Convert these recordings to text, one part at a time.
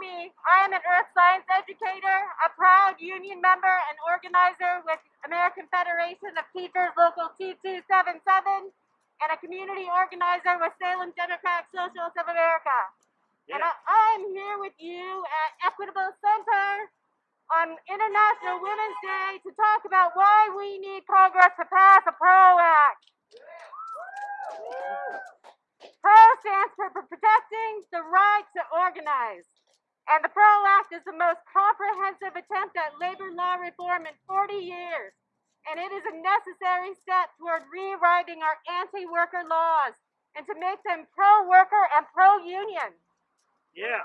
me, I am an earth science educator, a proud union member and organizer with American Federation of Teachers Local 2277, and a community organizer with Salem Democratic Socialists of America. And I, I'm here with you at Equitable Center on International Women's Day to talk about why we need Congress to pass a PRO Act. PRO stands for Protecting the Right to Organize. And the PRO Act is the most comprehensive attempt at labor law reform in 40 years. And it is a necessary step toward rewriting our anti-worker laws and to make them pro-worker and pro-union. Yeah.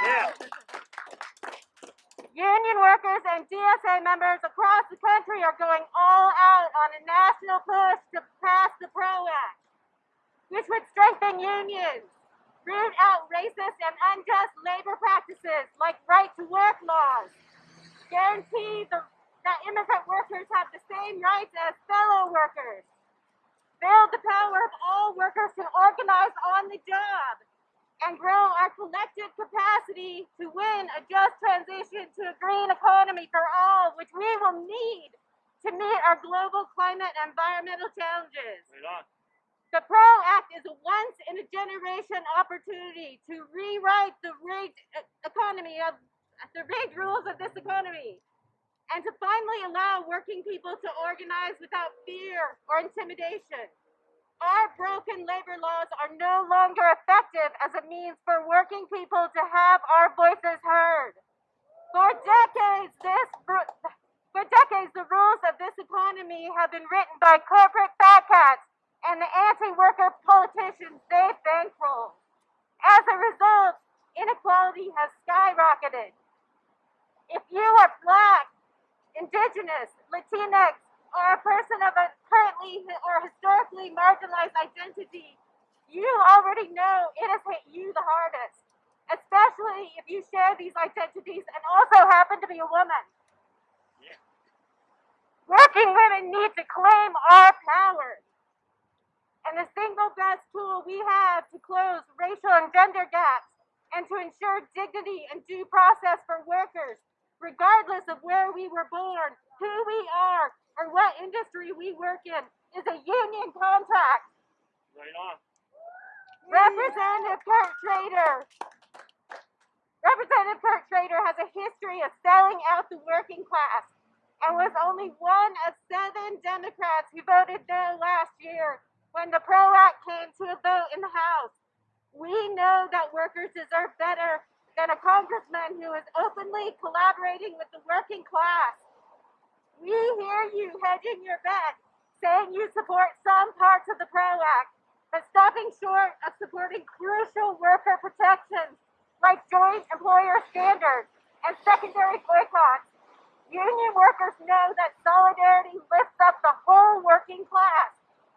Yeah. Union workers and DSA members across the country are going all out on a national push to pass the PRO Act, which would strengthen unions, root out racist and unjust labor practices like right to work laws, guarantee the, that immigrant workers have the same rights as fellow workers, build the power of all workers to organize on the job, and grow our collective capacity to win a just transition to a green economy for all, which we will need to meet our global climate and environmental challenges. Right. The PRO Act is a once in a generation opportunity to rewrite the rigged e- uh, economy of uh, the rigged rules of this economy and to finally allow working people to organize without fear or intimidation. Our broken labor laws are no longer effective as a means for working people to have our voices heard. For decades, this for decades, the rules of this economy have been written by corporate fat cats and the anti-worker politicians they bankroll. As a result, inequality has skyrocketed. If you are black, indigenous, Latinx, or a person of a currently or historically marginalized identity, you already know it has hit you the hardest, especially if you share these identities and also happen to be a woman. Yeah. Working women need to claim our power. And the single best tool we have to close racial and gender gaps and to ensure dignity and due process for workers, regardless of where we were born, who we are, or what industry we work in, is a union contract. Right on. Representative Kurt Schrader. Representative Kurt Schrader has a history of selling out the working class and was only one of seven Democrats who voted no last year when the PRO Act came to a vote in the House. We know that workers deserve better than a congressman who is openly collaborating with the working class. We hear you hedging your bet, saying you support some parts of the PRO Act, but stopping short of supporting crucial worker protections like joint employer standards and secondary boycotts. Union workers know that solidarity lifts up the whole working class.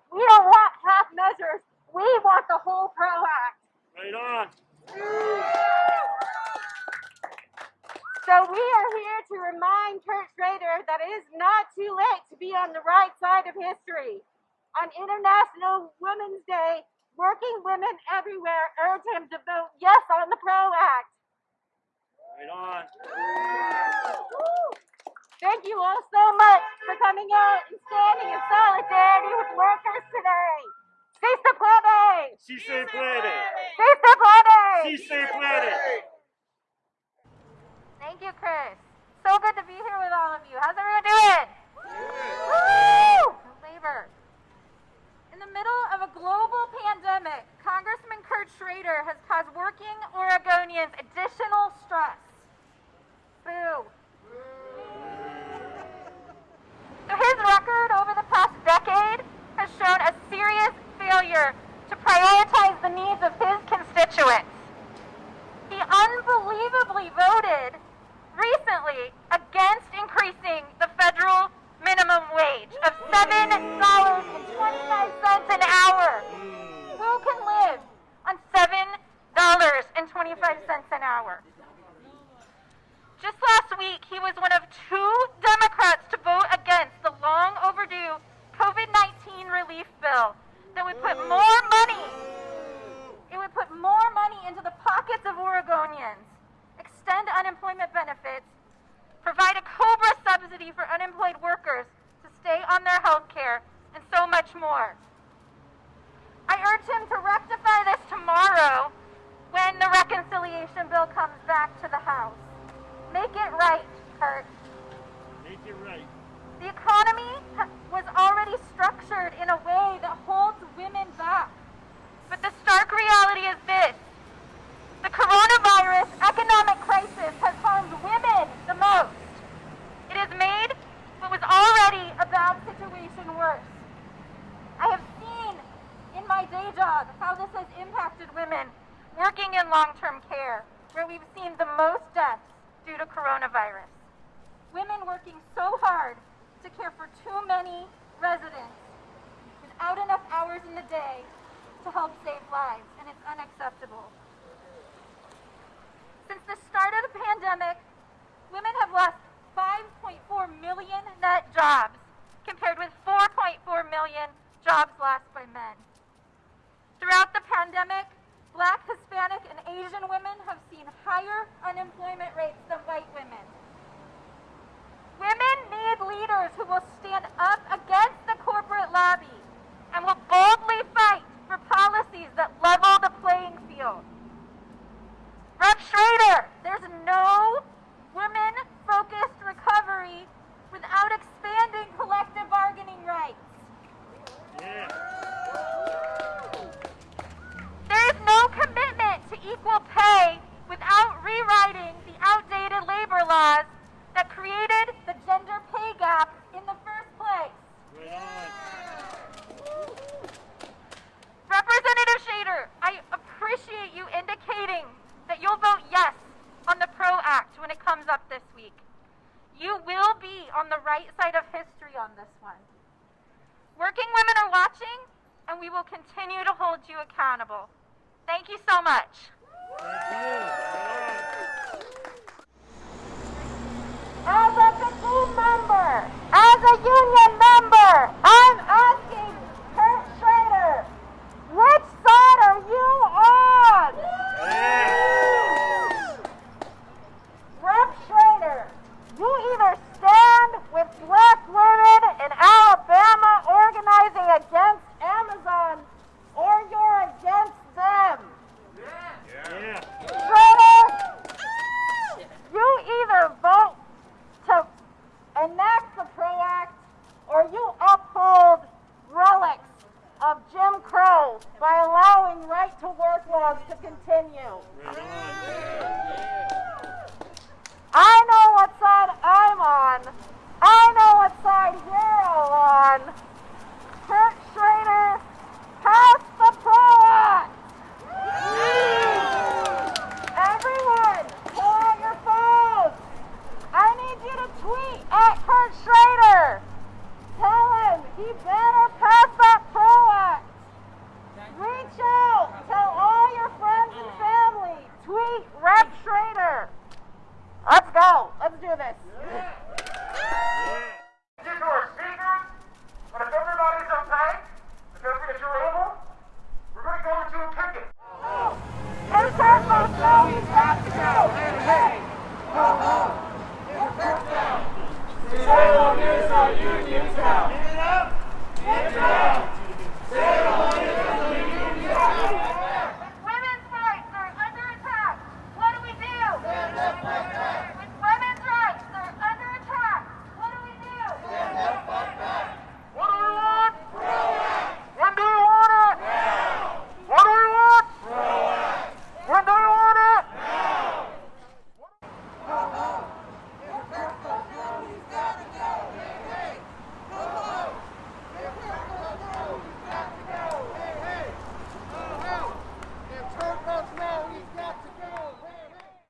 We don't want half measures, we want the whole PRO Act. Right on. Mm. So we are here to remind Kurt Schrader that it is not too late to be on the right side of history. On International Women's Day, working women everywhere urge him to vote yes on the PRO Act. Right on. Thank you all so much for coming out and standing in solidarity with workers today. Si se puede! Si se puede. Si se puede! Si se puede. Thank you, Chris. So good to be here with all of you. How's everyone doing? Woo! Labor. In the middle of a global pandemic, Congressman Kurt Schrader has caused working Oregonians additional stress. Boo. So his record over the past decade has shown a serious failure to prioritize the needs of his constituents. He unbelievably voted recently against increasing the federal minimum wage of $7.25 an hour. Who can live on $7.25 an hour? Just last week, he was one of two Democrats to vote against the long overdue COVID-19 relief bill that would put mm. more unemployment benefits, provide a COBRA subsidy for unemployed workers to stay on their health care, and so much more. I urge him to rectify this tomorrow when the reconciliation bill comes back to the House. Make it right, Kurt. Make it right. The economy was already structured in a way that holds women back. But the stark reality is coronavirus women working so hard to care for too many residents without enough hours in the day to help save lives, and it's unacceptable. Since the start of the pandemic, women have lost 5.4 million net jobs, compared with 4.4 million jobs lost by men. Throughout the pandemic, black, Hispanic, and Asian women have seen higher unemployment rates than white women. Women need leaders who will stand up against the corporate lobby and will fight for policies that level the playing field. Rep Schrader, there's no women focused recovery without expanding collective bargaining rights. Yeah. There is no commitment to equal pay without rewriting the outdated labor laws that created the gender pay gap in the first place. Right on. Representative Schrader, I appreciate you indicating that you'll vote yes on the PRO Act when it comes up this week. You will be on the right side of history on this one. Working women are watching, and we will continue to hold you accountable. Thank you so much. As a team member, as a union member, I'm asking Kurt Schrader, which side are you on? on. Yeah. Rep Schrader, you either stand with black women in Alabama organizing against Amazon, or you're against them. Yeah. Schrader, you either vote to enact the PRO Act or you uphold relics of Jim Crow by allowing right to to continue. I know what side I'm on. I know what side you're all on.